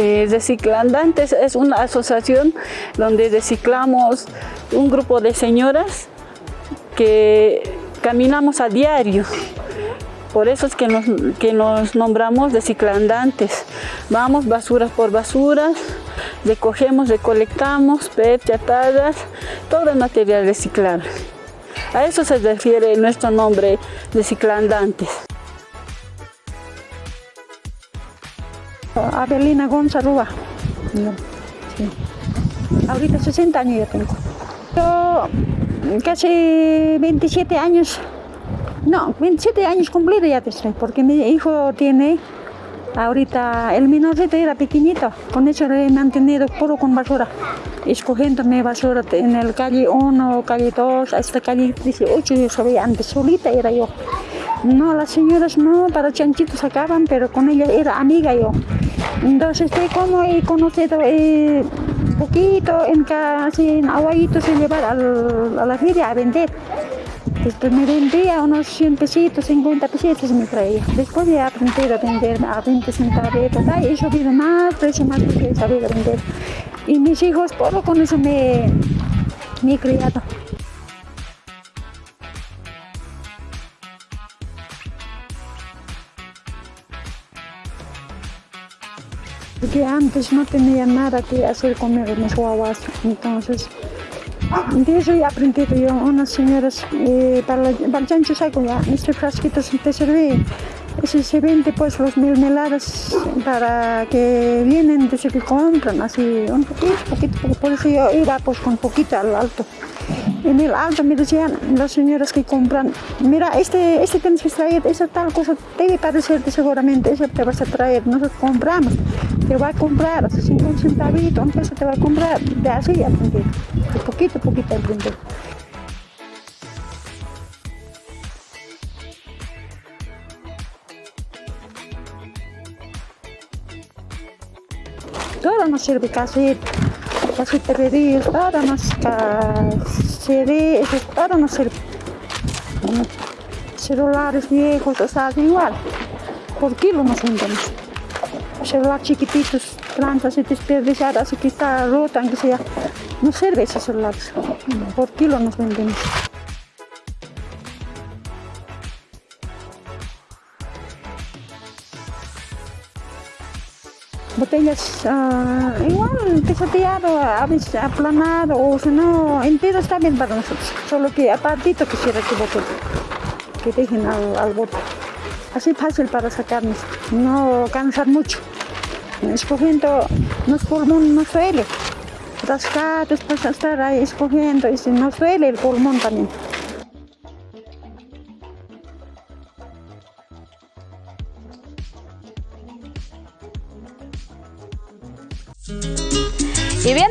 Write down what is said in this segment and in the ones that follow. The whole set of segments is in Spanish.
Eh, Reciclandantes es una asociación donde reciclamos un grupo de señoras que caminamos a diario. Por eso es que nos, que nos nombramos reciclandantes. Vamos basuras por basuras, recogemos, recolectamos, PET, chatadas, todo el material reciclable. A eso se refiere nuestro nombre, reciclandantes. Abelina González. Sí. Ahorita 60 años ya tengo. Yo casi 27 años, no, 27 años cumplidos ya estoy, porque mi hijo tiene, ahorita el menorcito era pequeñito, con eso lo he mantenido puro con basura, escogiéndome basura en el calle 1, calle 2, hasta calle 18, yo sabía antes, solita era yo. No, las señoras no, para chanchitos sacaban, pero con ella era amiga yo. Entonces, como he conocido eh, poquito, en casi en aguayitos se llevar a la feria a vender. Después me vendía unos 100 pesitos, 50 pesitos me traía. Después ya aprendí a vender a 20 centavos, y he subido más, precio más porque he sabido vender. Y mis hijos, por con eso me, me he criado. Antes no tenía nada que hacer con mis guaguas, entonces de eso he aprendido yo, unas señoras, eh, para, el chancho saco ya, este frasquito te sirve, ese se vende pues los mermeladas para que vienen desde que compran, así un poquito, poquito, por eso yo iba pues con poquito al alto. En el alto me decían las señoras que compran, mira, este, este tienes que traer, esa tal cosa debe parecerte seguramente, eso te vas a traer, nosotros compramos te va a comprar, hace 50 centavitos, un peso te va a comprar, de así aprender, de poquito a poquito aprender. Todo nos sirve casi, casi perdidos, todo nos sirve, todo nos sirve. Celulares viejos, o sea, igual, por kilo nos vendemos celular chiquititos, plantas y desperdiciadas, que está rota, aunque sea. No sirve ese celular, por kilo nos vendemos. Botellas uh, igual pisoteado, a aplanado o si no, entero está bien para nosotros, solo que apartito quisiera que bote, que dejen al, al bote. Así fácil para sacarnos, no cansar mucho escogiendo los pulmones no suele. Rascar, después estar ahí escogiendo y si no suele el pulmón también.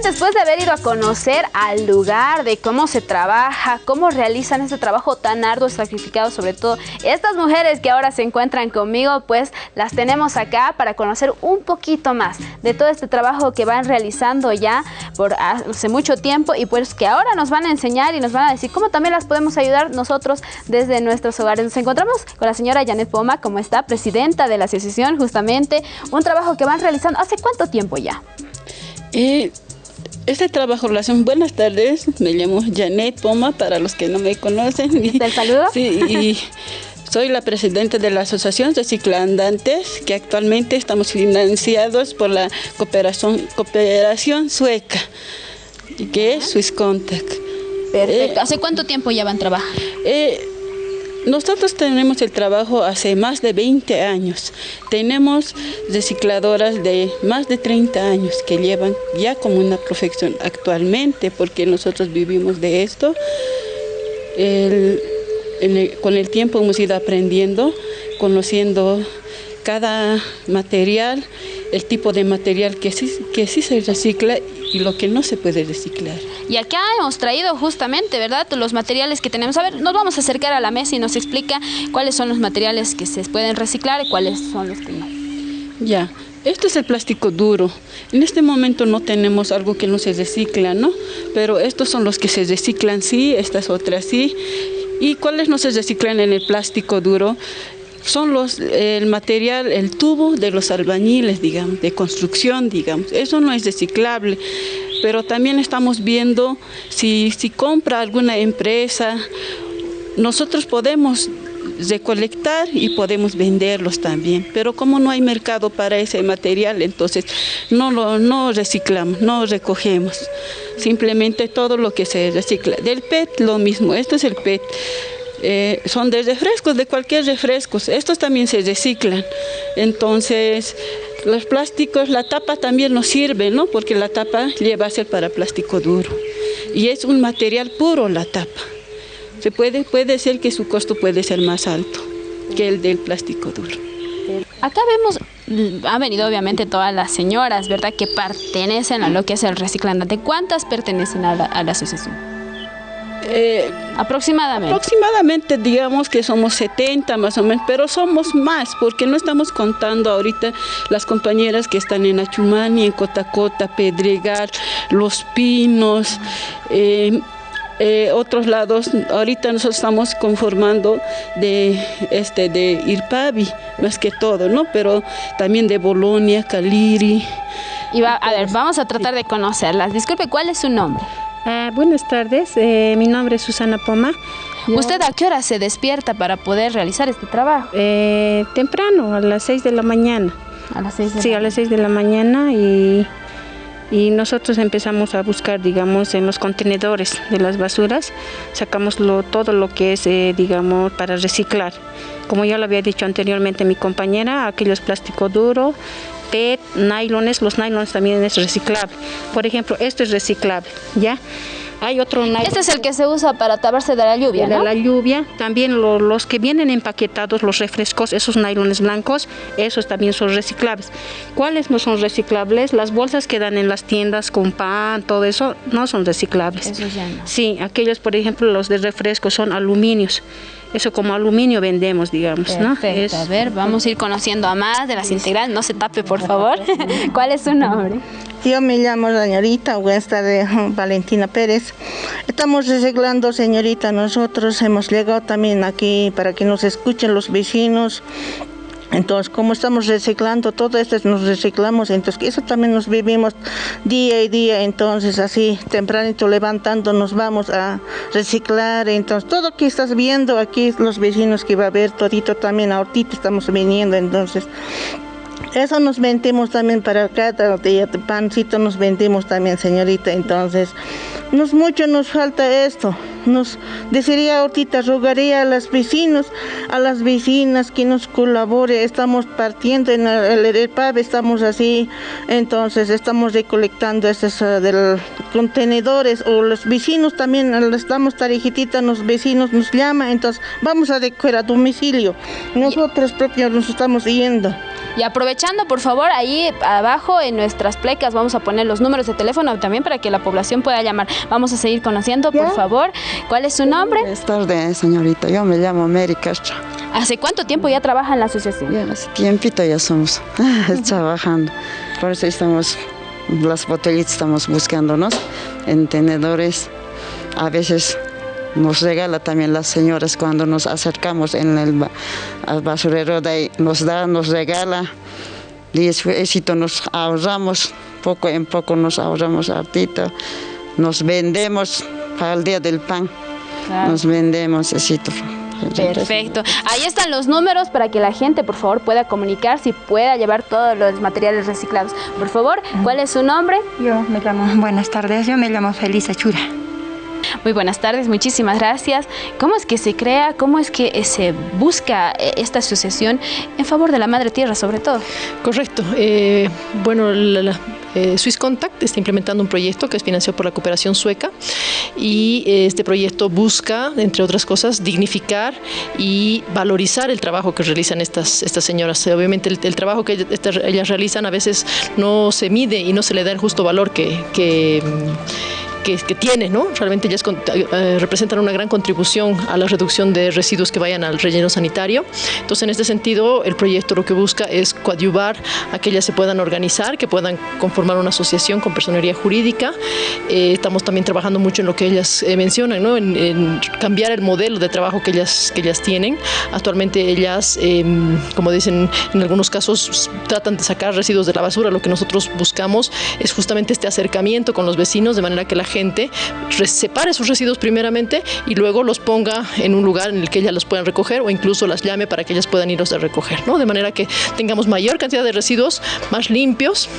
Después de haber ido a conocer al lugar, de cómo se trabaja, cómo realizan este trabajo tan arduo, sacrificado, sobre todo estas mujeres que ahora se encuentran conmigo, pues las tenemos acá para conocer un poquito más de todo este trabajo que van realizando ya por hace mucho tiempo y pues que ahora nos van a enseñar y nos van a decir cómo también las podemos ayudar nosotros desde nuestros hogares. Nos encontramos con la señora Janet Poma, como está, presidenta de la asociación, justamente, un trabajo que van realizando. ¿Hace cuánto tiempo ya? Eh, este trabajo hacen. Buenas tardes, me llamo Janet Poma, para los que no me conocen. ¿Del saludo? Sí, y soy la presidenta de la Asociación de Ciclandantes, que actualmente estamos financiados por la cooperación, cooperación sueca, que es Swiss Contact. Perfecto. ¿Hace cuánto tiempo ya van a trabajar? Eh, nosotros tenemos el trabajo hace más de 20 años. Tenemos recicladoras de más de 30 años que llevan ya como una profesión actualmente, porque nosotros vivimos de esto. con el tiempo hemos ido aprendiendo, conociendo cada material, el tipo de material que sí, que sí se recicla y lo que no se puede reciclar. Y acá hemos traído justamente, ¿verdad?, los materiales que tenemos. A ver, nos vamos a acercar a la mesa y nos explica cuáles son los materiales que se pueden reciclar y cuáles son los que no. Ya, este es el plástico duro. En este momento no tenemos algo que no se recicla, ¿no? Pero estos son los que se reciclan, sí, estas otras sí. ¿Y cuáles no se reciclan en el plástico duro? Son los, el material, el tubo de los albañiles, digamos, de construcción, digamos. Eso no es reciclable, pero también estamos viendo si, si compra alguna empresa, nosotros podemos recolectar y podemos venderlos también, pero como no hay mercado para ese material, entonces no lo no reciclamos, no recogemos, simplemente todo lo que se recicla. Del PET lo mismo, esto es el PET. Eh, son de refrescos, de cualquier refresco, estos también se reciclan. Entonces, los plásticos, la tapa también nos sirve, ¿no? Porque la tapa lleva a ser para plástico duro. Y es un material puro la tapa. Se puede, puede ser que su costo puede ser más alto que el del plástico duro. Acá vemos, mm, ha venido obviamente todas las señoras, ¿verdad? Que pertenecen a lo que es el reciclante. ¿Cuántas pertenecen a la asociación? Eh, aproximadamente. Aproximadamente digamos que somos 70 más o menos, pero somos más porque no estamos contando ahorita las compañeras que están en Achumani, en Cotacota, Pedregal, Los Pinos, eh, eh, otros lados, ahorita nosotros estamos conformando de, este, de Irpavi, más que todo, ¿no? Pero también de Bolonia, Caliri. Y va, a ver, vamos a tratar de conocerlas. Disculpe, ¿cuál es su nombre? Ah, buenas tardes, eh, mi nombre es Susana Poma. ¿Usted a qué hora se despierta para poder realizar este trabajo? Eh, temprano, a las 6 de la mañana. A las 6 de Sí, a las 6 de la mañana y, y nosotros empezamos a buscar, digamos, en los contenedores de las basuras, sacamos lo, todo lo que es, eh, digamos, para reciclar. Como ya lo había dicho anteriormente mi compañera, aquellos plástico duro, PET, nylones, los nylones también es reciclable. Por ejemplo, esto es reciclable, ¿ya? Hay otro nylon. Este es el que se usa para taparse de la lluvia, de ¿no? la lluvia. También lo- los que vienen empaquetados, los refrescos, esos nylones blancos, esos también son reciclables. ¿Cuáles no son reciclables? Las bolsas que dan en las tiendas con pan, todo eso, no son reciclables. Esos ya no. Sí, aquellos, por ejemplo, los de refresco son aluminios. Eso como aluminio vendemos, digamos, ¿no? Es- A ver, vamos a ir conociendo a más de las integrales. No se tape, por favor. ¿Cuál es su nombre? Yo me llamo señorita, buenas tardes, Valentina Pérez. Estamos reciclando, señorita, nosotros hemos llegado también aquí para que nos escuchen los vecinos. Entonces, como estamos reciclando, todo esto nos reciclamos, entonces eso también nos vivimos día y día, entonces así tempranito levantando nos vamos a reciclar, entonces todo que estás viendo aquí, los vecinos que va a ver, todito también, ahorita estamos viniendo, entonces eso nos vendemos también para cada día pancito nos vendemos también, señorita. Entonces, nos mucho nos falta esto. Nos desearía ahorita, rogaría a los vecinos, a las vecinas que nos colabore. Estamos partiendo en el, el, el pub, estamos así, entonces estamos recolectando estos uh, del contenedores o los vecinos también, estamos tarjetita, los vecinos nos llaman, entonces vamos a recoger a domicilio. Nosotros propios nos estamos yendo. Y aprovechando, por favor, ahí abajo en nuestras plecas vamos a poner los números de teléfono también para que la población pueda llamar. Vamos a seguir conociendo, por ¿Ya? favor. ¿Cuál es su nombre? Buenas tardes, señorita. Yo me llamo Mary Castro. ¿Hace cuánto tiempo ya trabaja en la asociación? Ya hace tiempito ya somos trabajando. Por eso estamos, las botellitas estamos buscándonos en tenedores. A veces nos regala también las señoras cuando nos acercamos en el al basurero de ahí, nos da, nos regala. Y éxito nos ahorramos, poco en poco nos ahorramos hartito. Nos vendemos para el día del pan. Claro. Nos vendemos, éxito. Perfecto. Ahí están los números para que la gente, por favor, pueda comunicarse y pueda llevar todos los materiales reciclados. Por favor, ¿cuál es su nombre? Yo me llamo, buenas tardes, yo me llamo Felisa Chura. Muy buenas tardes, muchísimas gracias. ¿Cómo es que se crea, cómo es que eh, se busca eh, esta asociación en favor de la madre tierra, sobre todo? Correcto. Eh, bueno, la, Swiss Contact está implementando un proyecto que es financiado por la cooperación sueca y este proyecto busca, entre otras cosas, dignificar y valorizar el trabajo que realizan estas, estas señoras. Obviamente el, trabajo que ellas, realizan a veces no se mide y no se le da el justo valor que, que, tiene, ¿no? Realmente ellas eh, representan una gran contribución a la reducción de residuos que vayan al relleno sanitario. Entonces, en este sentido, el proyecto lo que busca es coadyuvar a que ellas se puedan organizar, que puedan conformar una asociación con personería jurídica. Eh, estamos también trabajando mucho en lo que ellas eh, mencionan, ¿no? En, cambiar el modelo de trabajo que ellas, que ellas tienen. Actualmente ellas, em, como dicen, en algunos casos tratan de sacar residuos de la basura. Lo que nosotros buscamos es justamente este acercamiento con los vecinos, de manera que la gente separe sus residuos primeramente y luego los ponga en un lugar en el que ellas los puedan recoger o incluso las llame para que ellas puedan irlos a recoger, ¿no? De manera que tengamos mayor cantidad de residuos más limpios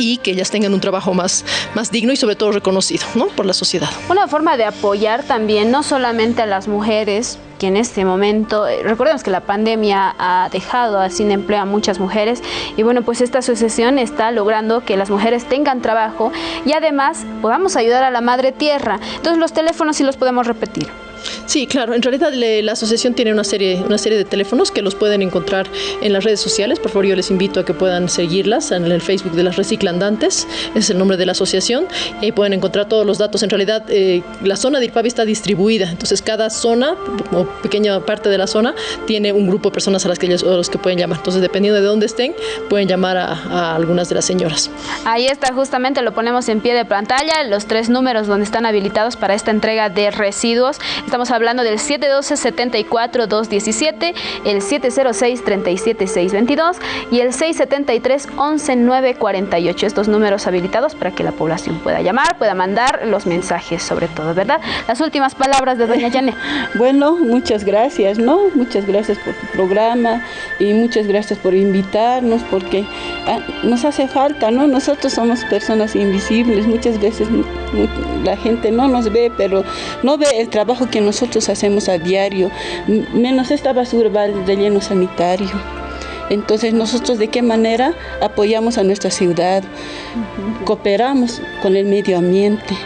y que ellas tengan un trabajo más, más digno y sobre todo reconocido ¿no? por la sociedad. Una forma de apoyar también no solamente a las mujeres, que en este momento, eh, recordemos que la pandemia ha dejado sin empleo a muchas mujeres y bueno, pues esta asociación está logrando que las mujeres tengan trabajo y además podamos ayudar a la madre tierra. Entonces los teléfonos sí los podemos repetir. Sí, claro. En realidad la asociación tiene una serie, una serie de teléfonos que los pueden encontrar en las redes sociales. Por favor, yo les invito a que puedan seguirlas en el Facebook de las Reciclandantes. Es el nombre de la asociación. Y ahí pueden encontrar todos los datos. En realidad, eh, la zona de Irpavi está distribuida. Entonces, cada zona, o pequeña parte de la zona, tiene un grupo de personas a las que ellos, a los que pueden llamar. Entonces, dependiendo de dónde estén, pueden llamar a algunas de las señoras. Ahí está, justamente lo ponemos en pie de pantalla, los tres números donde están habilitados para esta entrega de residuos. Estamos hablando del 712-74-217, el 706-37622 y el 673-11948. Estos números habilitados para que la población pueda llamar, pueda mandar los mensajes sobre todo, ¿verdad? Las últimas palabras de doña Yane. Bueno, muchas gracias, ¿no? Muchas gracias por tu programa y muchas gracias por invitarnos porque nos hace falta, ¿no? Nosotros somos personas invisibles, muchas veces la gente no nos ve, pero no ve el trabajo que nosotros hacemos a diario, menos esta basura va al relleno sanitario. Entonces nosotros de qué manera apoyamos a nuestra ciudad, cooperamos con el medio ambiente.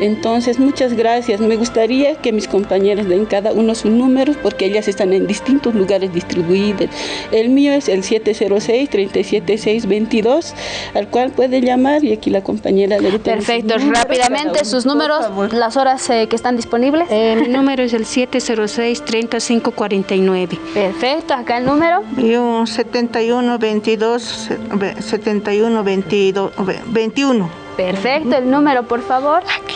Entonces, muchas gracias. Me gustaría que mis compañeras den cada uno sus números porque ellas están en distintos lugares distribuidas. El mío es el 706-37622, al cual puede llamar y aquí la compañera le Perfecto, rápidamente sus números, las horas eh, que están disponibles. Eh, mi número es el 706-3549. Perfecto, acá el número. Yo 7122 7122 21. Perfecto, el número, por favor. Aquí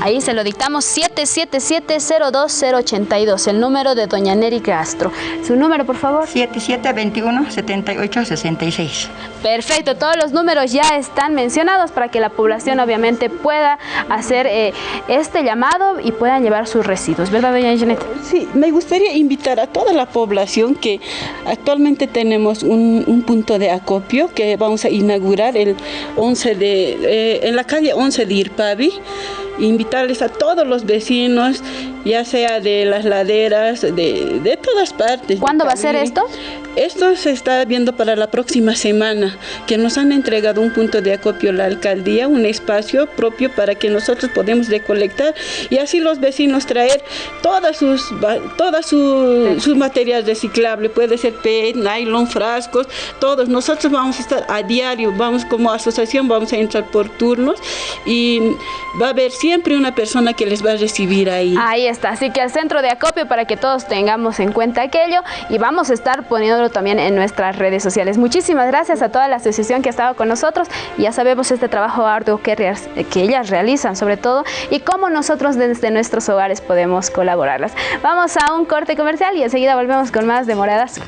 Ahí se lo dictamos 777-02082, el número de doña Neri Castro. Su número, por favor. 7721-7866. Perfecto, todos los números ya están mencionados para que la población obviamente pueda hacer eh, este llamado y puedan llevar sus residuos, ¿verdad, doña Janet? Sí, me gustaría invitar a toda la población que actualmente tenemos un, un punto de acopio que vamos a inaugurar el 11 de eh, en la calle 11 de Irpavi, invitarles a todos los vecinos, ya sea de las laderas, de, de todas partes. ¿Cuándo va a ser esto? Esto se está viendo para la próxima semana, que nos han entregado un punto de acopio la alcaldía, un espacio propio para que nosotros podamos recolectar y así los vecinos traer todas sus todas sus, sus materiales reciclables, puede ser PET, nylon, frascos, todos. Nosotros vamos a estar a diario, vamos como asociación, vamos a entrar por turnos y va a haber siempre una persona que les va a recibir ahí. Ahí está, así que al centro de acopio para que todos tengamos en cuenta aquello y vamos a estar poniendo también en nuestras redes sociales. Muchísimas gracias a toda la asociación que ha estado con nosotros. Ya sabemos este trabajo arduo que, que ellas realizan sobre todo y cómo nosotros desde nuestros hogares podemos colaborarlas. Vamos a un corte comercial y enseguida volvemos con más de Moradas.